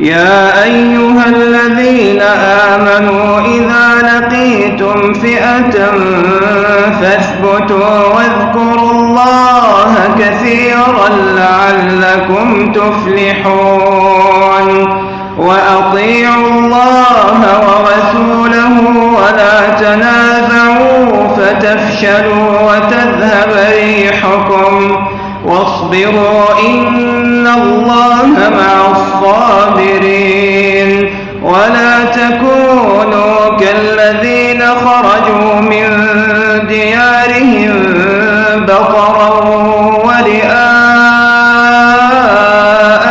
يا أيها الذين آمنوا إذا لقيتم فئة فاثبتوا واذكروا الله كثيرا لعلكم تفلحون وأطيعوا الله ورسوله ولا تنازعوا فتفشلوا وتذهب ريحكم واصبروا إن الله بطرا ورئاء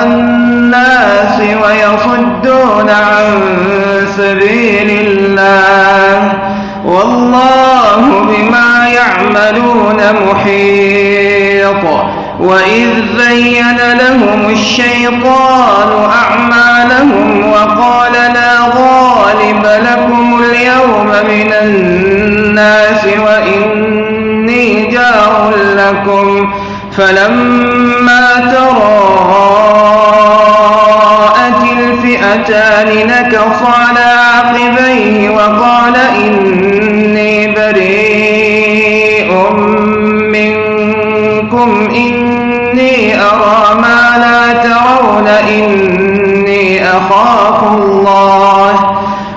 الناس ويصدون عن سبيل الله والله بما يعملون محيط وإذ زين لهم الشيطان أعمالهم فلما تراءت الفئتان نكص على عقبيه وقال إني بريء منكم إني أرى ما لا ترون إني أخاف الله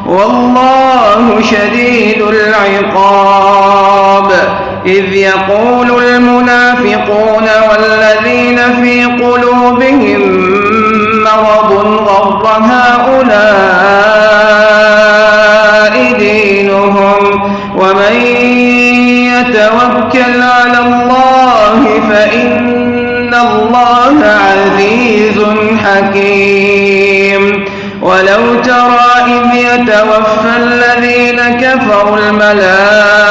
والله شديد العقاب. إذ يقول المنافقون والذين في قلوبهم مرض غر هؤلاء دينهم ومن يتوكل على الله فإن الله عزيز حكيم. ولو ترى إذ يتوفى الذين كفروا الملائكة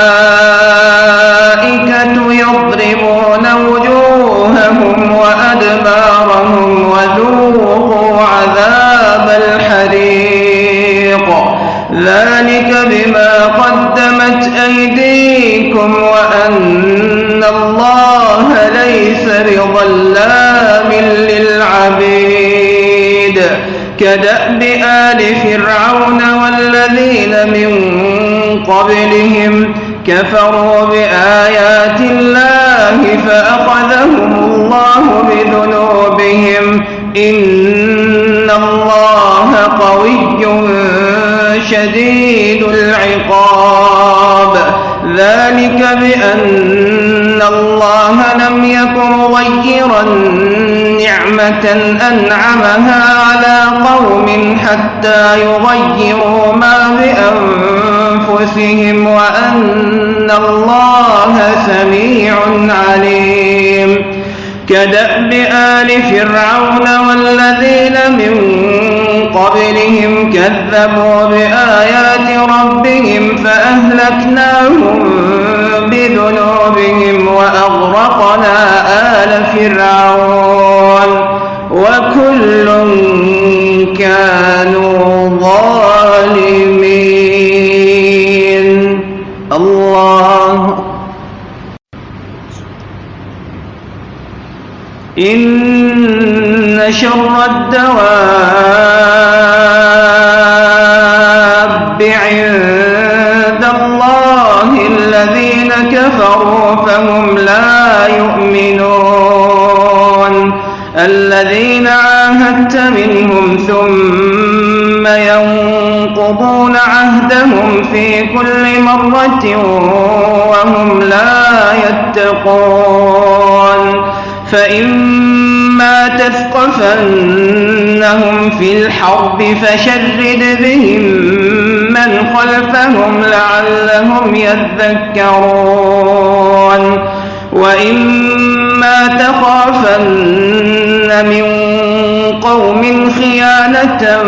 أيديكم وأن الله ليس بظلام للعبيد كدأب آل فرعون والذين من قبلهم كفروا بآيات الله فأخذهم الله بذنوبهم إن الله قوي شديد العقاب ذلك بأن الله لم يكن مغيرا نعمة أنعمها على قوم حتى يغيروا ما بأنفسهم وأن الله سميع عليم. كدأب آل فرعون والذين من قبلهم كذبوا بآيات ربهم فأهلكناهم بذنوبهم وأغرقنا آل فرعون وكل كانوا ظالمين. الله. إن شر الدواب كفروا فهم لا يؤمنون. الذين عاهدت منهم ثم ينقضون عهدهم في كل مرة وهم لا يتقون. فإما تثقفنهم في الحرب فشرد بهم من خلفهم لعلهم يذكرون وإما تخافن من قوم خيانة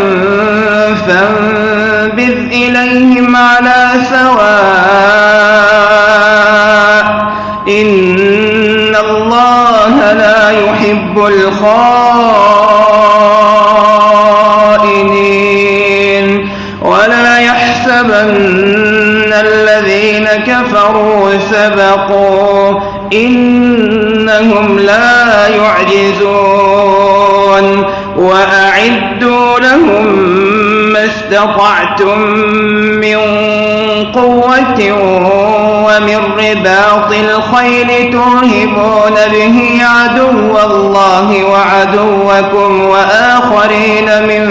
فانبذ إليهم على سواء إن الله لا يحب الخائنين يحسبن الذين كفروا سبقوا إنهم لا يعجزون وأعد وأعدوا لهم ما استطعتم من قوة ومن رباط الخيل ترهبون به عدو الله وعدوكم وآخرين من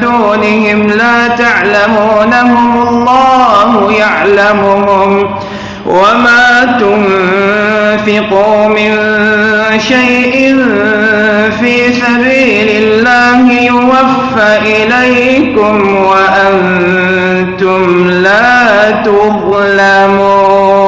دونهم لا تعلمونهم الله يعلمهم وما تنفقوا من شيء في سبيل الله يوفى إليكم وأنتم لا تظلمون